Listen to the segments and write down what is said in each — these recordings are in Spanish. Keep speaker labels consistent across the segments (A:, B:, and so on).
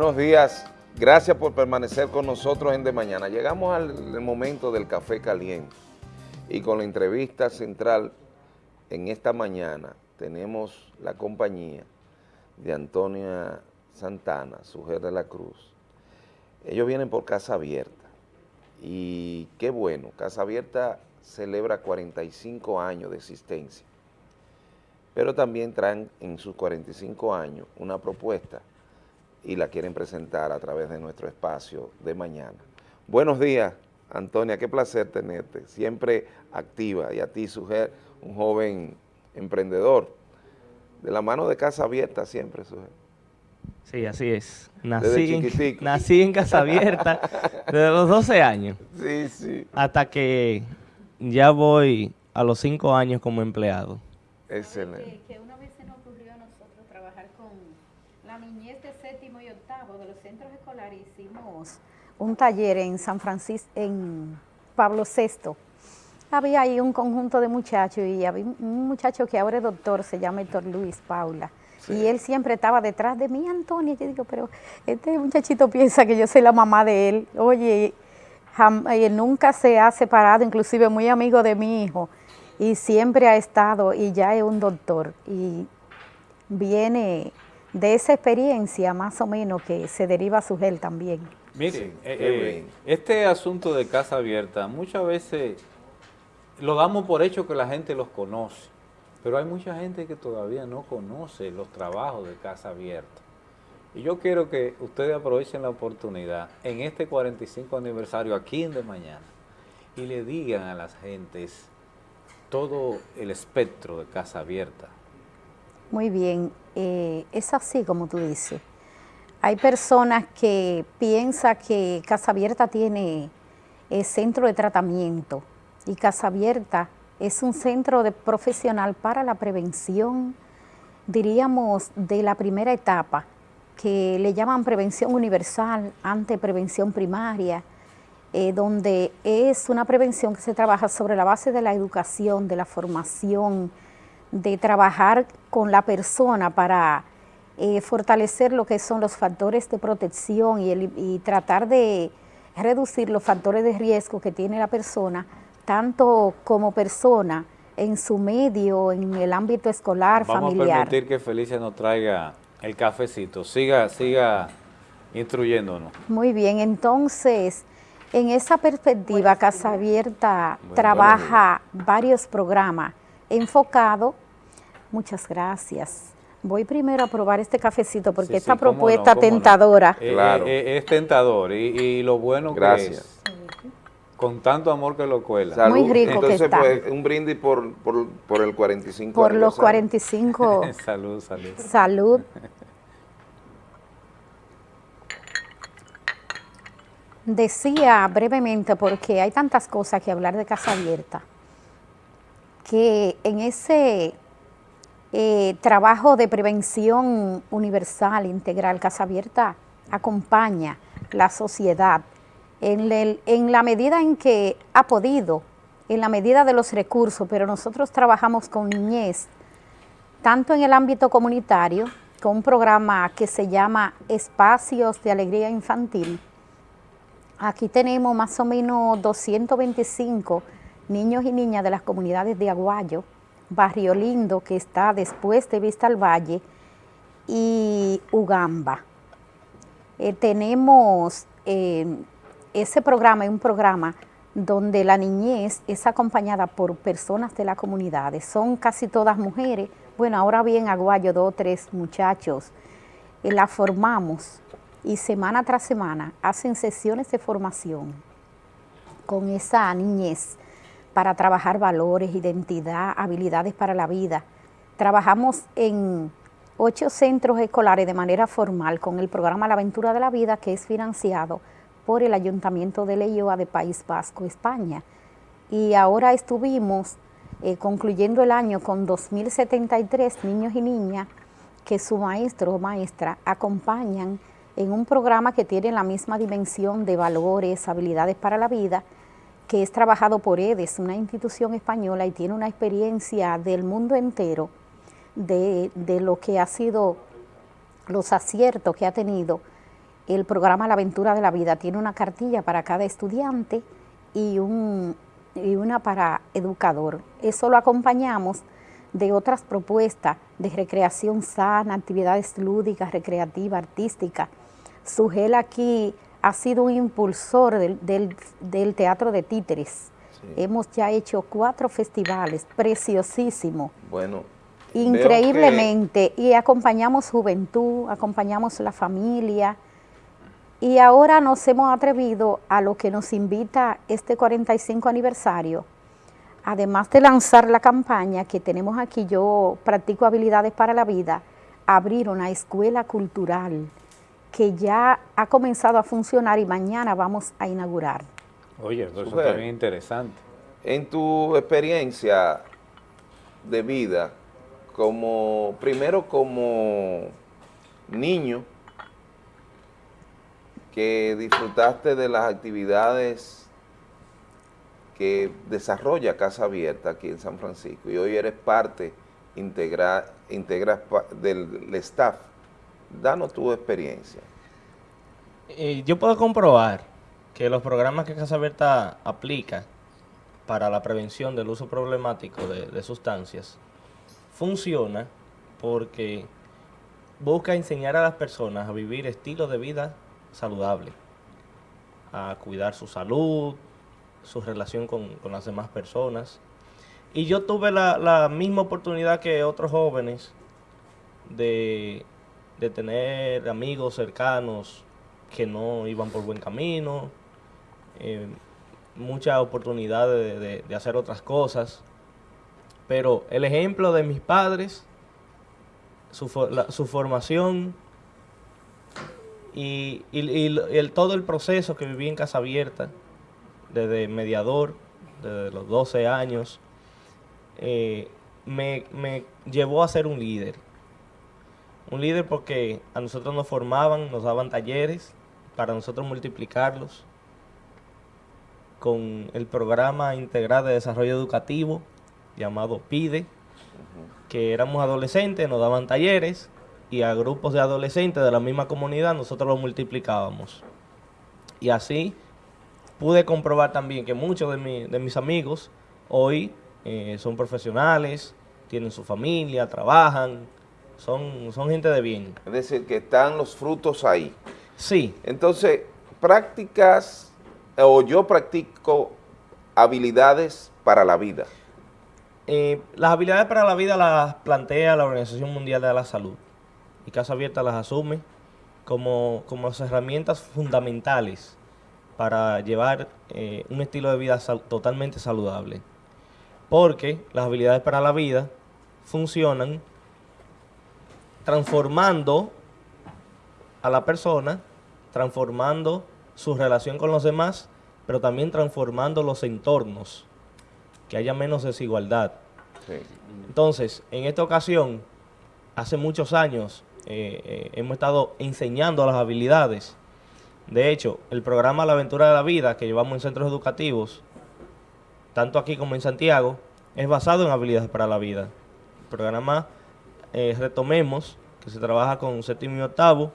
A: Buenos días, gracias por permanecer con nosotros en De Mañana. Llegamos al momento del café caliente y con la entrevista central en esta mañana tenemos la compañía de Antonia Santana, su jefe de la Cruz. Ellos vienen por Casa Abierta y qué bueno, Casa Abierta celebra 45 años de existencia, pero también traen en sus 45 años una propuesta y la quieren presentar a través de nuestro espacio de mañana. Buenos días, Antonia, qué placer tenerte, siempre activa, y a ti, Sujer, un joven emprendedor, de la mano de Casa Abierta siempre, Sujer.
B: Sí, así es. Nací, en, nací en Casa Abierta desde los 12 años.
A: Sí, sí.
B: Hasta que ya voy a los 5 años como empleado.
A: Excelente.
C: Que, una vez se nos ocurrió a nosotros trabajar con la niñez de séptimo y octavo de los centros escolares. Hicimos un taller en San Francisco, en Pablo VI. Había ahí un conjunto de muchachos y había un muchacho que ahora es doctor, se llama Héctor Luis Paula. Y él siempre estaba detrás de mí, Antonio. Yo digo, pero este muchachito piensa que yo soy la mamá de él. Oye, él nunca se ha separado, inclusive muy amigo de mi hijo. Y siempre ha estado, y ya es un doctor. Y viene de esa experiencia más o menos que se deriva a su gel también.
D: Miren, eh, eh, este asunto de casa abierta, muchas veces lo damos por hecho que la gente los conoce. Pero hay mucha gente que todavía no conoce los trabajos de Casa Abierta. Y yo quiero que ustedes aprovechen la oportunidad en este 45 aniversario aquí en De Mañana y le digan a las gentes todo el espectro de Casa Abierta.
C: Muy bien, eh, es así como tú dices. Hay personas que piensan que Casa Abierta tiene centro de tratamiento y Casa Abierta es un centro de profesional para la prevención, diríamos, de la primera etapa, que le llaman prevención universal ante prevención primaria, eh, donde es una prevención que se trabaja sobre la base de la educación, de la formación, de trabajar con la persona para eh, fortalecer lo que son los factores de protección y, y tratar de reducir los factores de riesgo que tiene la persona tanto como persona, en su medio, en el ámbito escolar, familiar.
D: Vamos a permitir que Felicia nos traiga el cafecito. Siga, siga instruyéndonos.
C: Muy bien, entonces, en esa perspectiva, Casa Abierta trabaja varios programas enfocados. Muchas gracias. Voy primero a probar este cafecito porque esta propuesta tentadora.
D: Eh, claro. Eh, eh, es tentador y, lo bueno
A: gracias.
D: que es con tanto amor que lo cuela.
C: Salud. Muy rico
A: Entonces,
C: que está.
A: pues, un brindis por, por, por el 45
C: Por los 45.
D: salud, salud.
C: Salud. Decía brevemente, porque hay tantas cosas que hablar de Casa Abierta, que en ese eh, trabajo de prevención universal, integral, Casa Abierta acompaña la sociedad en, la medida en que ha podido, en la medida de los recursos, pero nosotros trabajamos con niñez, tanto en el ámbito comunitario, con un programa que se llama Espacios de Alegría Infantil. Aquí tenemos más o menos 225 niños y niñas de las comunidades de Aguayo, Barrio Lindo, que está después de Vista al Valle, y Ugamba. Eh, tenemos eh, ese programa es un programa donde la niñez es acompañada por personas de la comunidad, son casi todas mujeres, bueno, ahora bien Aguayo, dos o tres muchachos, eh, la formamos y semana tras semana hacen sesiones de formación con esa niñez para trabajar valores, identidad, habilidades para la vida. Trabajamos en ocho centros escolares de manera formal con el programa La Aventura de la Vida que es financiado por el Ayuntamiento de Leyoa de País Vasco, España. Y ahora estuvimos eh, concluyendo el año con 2.073 niños y niñas que su maestro o maestra acompañan en un programa que tiene la misma dimensión de valores, habilidades para la vida, que es trabajado por EDES, una institución española, y tiene una experiencia del mundo entero de, de lo que ha sido los aciertos que ha tenido el programa La Aventura de la Vida tiene una cartilla para cada estudiante y, un, y una para educador. Eso lo acompañamos de otras propuestas de recreación sana, actividades lúdicas, recreativas, artísticas. Sugel aquí ha sido un impulsor del, teatro de títeres. Hemos ya hecho cuatro festivales, preciosísimo.
A: Bueno.
C: Increíblemente. Y acompañamos juventud, acompañamos la familia. Y ahora nos hemos atrevido a lo que nos invita este 45 aniversario, además de lanzar la campaña que tenemos aquí, yo practico habilidades para la vida, abrir una escuela cultural que ya ha comenzado a funcionar y mañana vamos a inaugurar.
D: Oye, eso es también interesante.
A: En tu experiencia de vida, como primero como niño, que disfrutaste de las actividades que desarrolla Casa Abierta aquí en San Francisco y hoy eres parte integral integras del staff. Danos tu experiencia.
B: Eh, yo puedo comprobar que los programas que Casa Abierta aplica para la prevención del uso problemático de, sustancias funciona porque busca enseñar a las personas a vivir estilos de vida saludables, a cuidar su salud, su relación con, las demás personas. Y yo tuve la, misma oportunidad que otros jóvenes de, tener amigos cercanos que no iban por buen camino, eh, mucha oportunidad de, hacer otras cosas. Pero el ejemplo de mis padres, su, su formación y, el, todo el proceso que viví en Casa Abierta, desde mediador, desde los 12 años, eh, me, llevó a ser un líder. Un líder porque a nosotros nos formaban, nos daban talleres para nosotros multiplicarlos con el programa integral de desarrollo educativo llamado PIDE, que éramos adolescentes, nos daban talleres y a grupos de adolescentes de la misma comunidad nosotros los multiplicábamos. Y así pude comprobar también que muchos de, mis amigos hoy eh, son profesionales, tienen su familia, trabajan, son, son gente de bien.
A: Es decir, que están los frutos ahí.
B: Sí.
A: Entonces, prácticas, o yo practico habilidades para la vida.
B: Eh, las habilidades para la vida las plantea la Organización Mundial de la Salud y Casa Abierta las asume como, como herramientas fundamentales para llevar eh, un estilo de vida totalmente saludable. Porque las habilidades para la vida funcionan transformando a la persona, transformando su relación con los demás, pero también transformando los entornos, que haya menos desigualdad. Entonces, en esta ocasión, hace muchos años, eh, eh, hemos estado enseñando las habilidades de hecho, el programa La Aventura de la Vida que llevamos en centros educativos, tanto aquí como en Santiago, es basado en habilidades para la vida. El programa eh, Retomemos, que se trabaja con séptimo y octavo,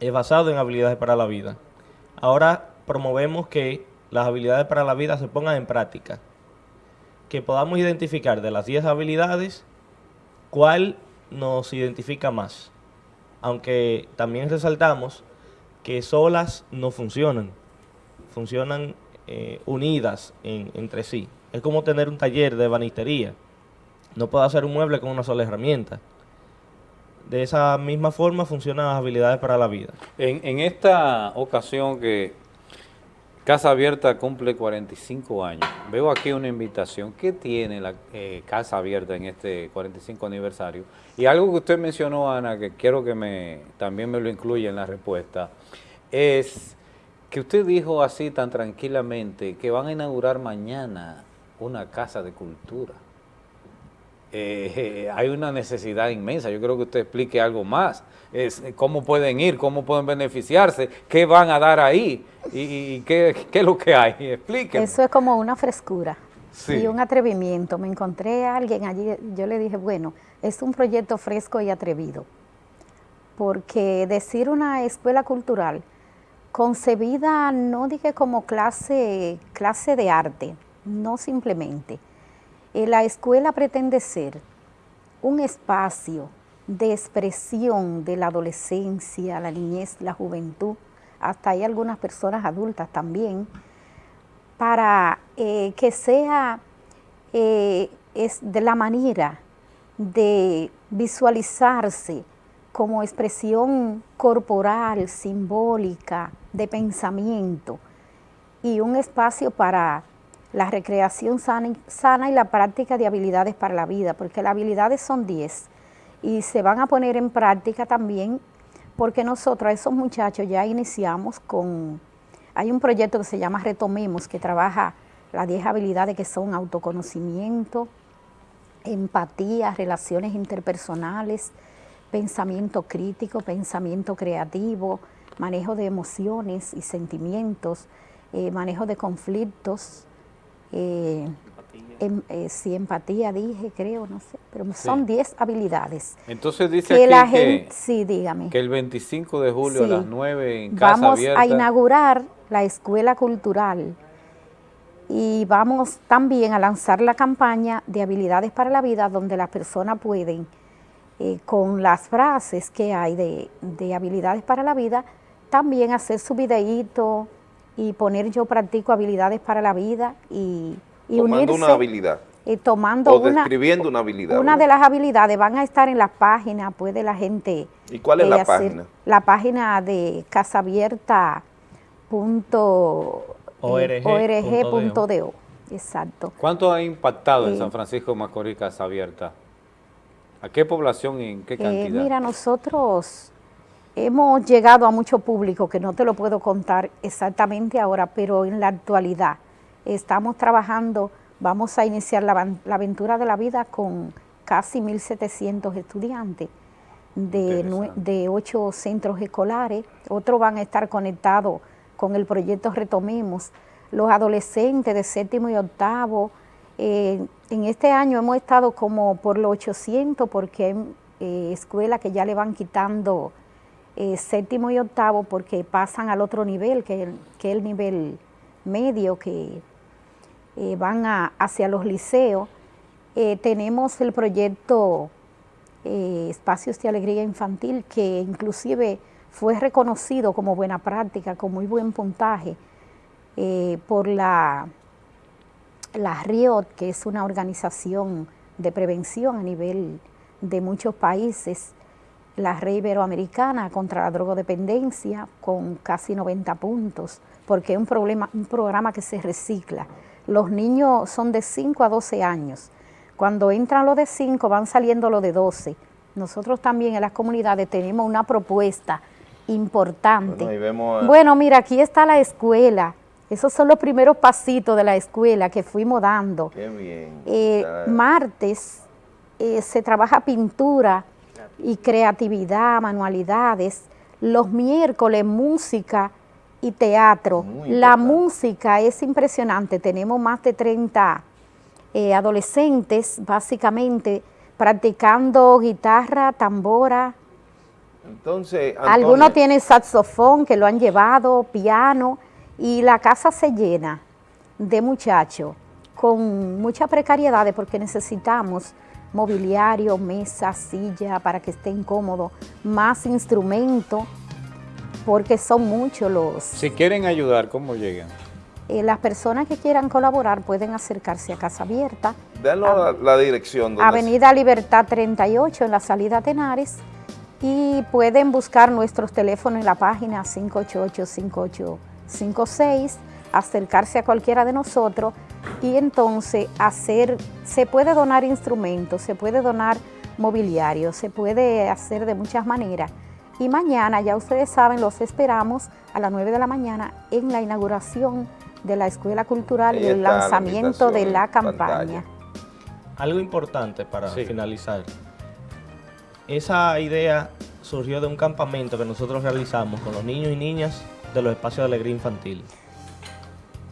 B: es basado en habilidades para la vida. Ahora promovemos que las habilidades para la vida se pongan en práctica. Que podamos identificar de las 10 habilidades cuál nos identifica más. Aunque también resaltamos que solas no funcionan, funcionan eh, unidas entre sí. Es como tener un taller de banistería. No puedo hacer un mueble con una sola herramienta. De esa misma forma funcionan las habilidades para la vida.
D: En, esta ocasión que Casa Abierta cumple 45 años, veo aquí una invitación. ¿Qué tiene la eh, Casa Abierta en este 45 aniversario? Y algo que usted mencionó, Ana, que quiero que me también me lo incluya en la respuesta, es que usted dijo así tan tranquilamente que van a inaugurar mañana una casa de cultura. Eh, hay una necesidad inmensa, yo creo que usted explique algo más, es, cómo pueden ir, cómo pueden beneficiarse, qué van a dar ahí y, qué, es lo que hay, explíqueme.
C: Eso es como una frescura y un atrevimiento, me encontré a alguien allí, yo le dije, bueno, es un proyecto fresco y atrevido, porque decir una escuela cultural concebida no dije como clase, clase de arte, no simplemente. Eh, la escuela pretende ser un espacio de expresión de la adolescencia, la niñez, la juventud, hasta hay algunas personas adultas también, para eh, que sea eh, es de la manera de visualizarse como expresión corporal, simbólica, de pensamiento y un espacio para la recreación sana y, la práctica de habilidades para la vida, porque las habilidades son 10 y se van a poner en práctica también porque nosotros, esos muchachos, ya iniciamos con, hay un proyecto que se llama Retomemos, que trabaja las 10 habilidades que son autoconocimiento, empatía, relaciones interpersonales, pensamiento crítico, pensamiento creativo, manejo de emociones y sentimientos, eh, manejo de conflictos, eh, em, eh, sí, empatía dije, creo, no sé, pero son 10 habilidades.
D: Entonces dice que la gente,
C: sí, dígame.
D: que el 25 de julio a las 9 en Casa
C: Vamos a inaugurar la Escuela Cultural y vamos también a lanzar la campaña de habilidades para la vida donde las personas pueden, eh, con las frases que hay de, de, habilidades para la vida, también hacer su videíto y poner yo practico habilidades para la vida y, y
A: tomando una habilidad.
C: Y tomando
A: o describiendo una, habilidad.
C: Una de las habilidades van a estar en la página, puede la gente...
A: ¿Y cuál es la página?
C: La página de casaabierta.org org.do. Exacto.
D: ¿Cuánto ha impactado en San Francisco de Macorís Casa Abierta? ¿A qué población y en qué cantidad?
C: mira, nosotros hemos llegado a mucho público, que no te lo puedo contar exactamente ahora, pero en la actualidad estamos trabajando, vamos a iniciar la, aventura de la vida con casi 1.700 estudiantes de, de ocho centros escolares, otros van a estar conectados con el proyecto Retomemos, los adolescentes de séptimo y octavo. Eh, en este año hemos estado como por los 800 porque hay eh, escuelas que ya le van quitando eh, séptimo y octavo porque pasan al otro nivel, que es el, nivel medio, que van hacia los liceos. tenemos el proyecto Espacios de Alegría Infantil, que inclusive fue reconocido como buena práctica, con muy buen puntaje eh, por la, la RIOT, que es una organización de prevención a nivel de muchos países, la Red Iberoamericana contra la drogodependencia con casi 90 puntos, porque es un, problema, un programa que se recicla. Los niños son de 5 a 12 años. Cuando entran los de 5 van saliendo los de 12. Nosotros también en las comunidades tenemos una propuesta importante. Bueno, mira, aquí está la escuela. Esos son los primeros pasitos de la escuela que fuimos dando.
A: Qué bien.
C: Eh, martes eh, se trabaja pintura y creatividad, manualidades. Los miércoles música y teatro. La música es impresionante. Tenemos más de 30 eh, adolescentes, básicamente, practicando guitarra, tambora,
A: entonces,
C: Algunos tienen saxofón que lo han llevado, piano, y la casa se llena de muchachos con mucha precariedad porque necesitamos mobiliario, mesa, silla para que estén cómodos, más instrumentos, porque son muchos los...
D: Si quieren ayudar, ¿cómo llegan?
C: Eh, las personas que quieran colaborar pueden acercarse a Casa Abierta.
A: Denos la, dirección.
C: Avenida Libertad 38 en la salida Tenares, y pueden buscar nuestros teléfonos en la página 588-5856, acercarse a cualquiera de nosotros y entonces hacer, se puede donar instrumentos, se puede donar mobiliario, se puede hacer de muchas maneras. Y mañana, ya ustedes saben, los esperamos a las 9 de la mañana en la inauguración de la Escuela Cultural y el lanzamiento de la campaña.
B: Algo importante para finalizar esa idea surgió de un campamento que nosotros realizamos con los niños y niñas de los espacios de alegría infantil.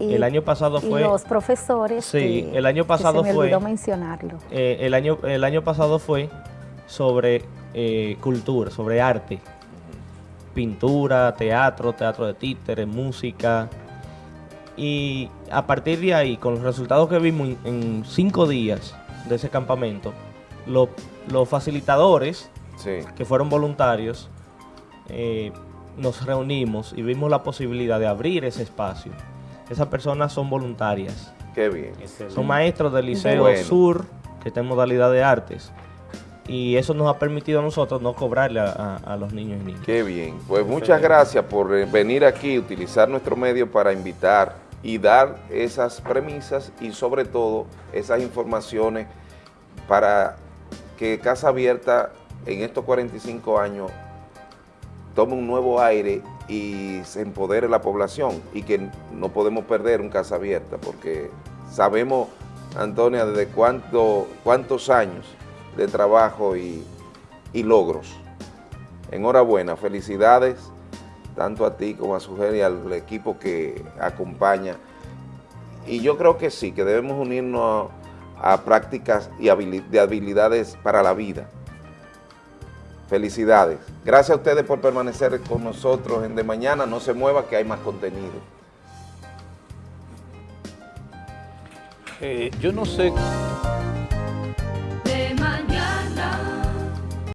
C: El año pasado fue... los profesores
B: Sí, el año pasado se me fue...
C: mencionarlo.
B: Eh, el, año, el año pasado fue sobre eh, cultura, sobre arte. pintura, teatro, teatro de títeres, música. Y a partir de ahí, con los resultados que vimos en, cinco días de ese campamento, los facilitadores, que fueron voluntarios, eh, nos reunimos y vimos la posibilidad de abrir ese espacio. Esas personas son voluntarias.
A: Qué bien.
B: Son maestros del Liceo Sur, que está en modalidad de artes. Y eso nos ha permitido a nosotros no cobrarle a, los niños y niñas.
A: Qué bien. Pues muchas gracias por eh, venir aquí, utilizar nuestro medio para invitar y dar esas premisas y sobre todo esas informaciones para que Casa Abierta en estos 45 años tome un nuevo aire y se empodere la población y que no podemos perder un Casa Abierta porque sabemos, Antonia, desde cuánto, cuántos años de trabajo y, y logros. Enhorabuena, felicidades tanto a ti como a su y al equipo que acompaña. Y yo creo que sí, que debemos unirnos a, prácticas y de habilidades para la vida. Felicidades. Gracias a ustedes por permanecer con nosotros en De Mañana. No se mueva que hay más contenido.
D: Eh, yo no sé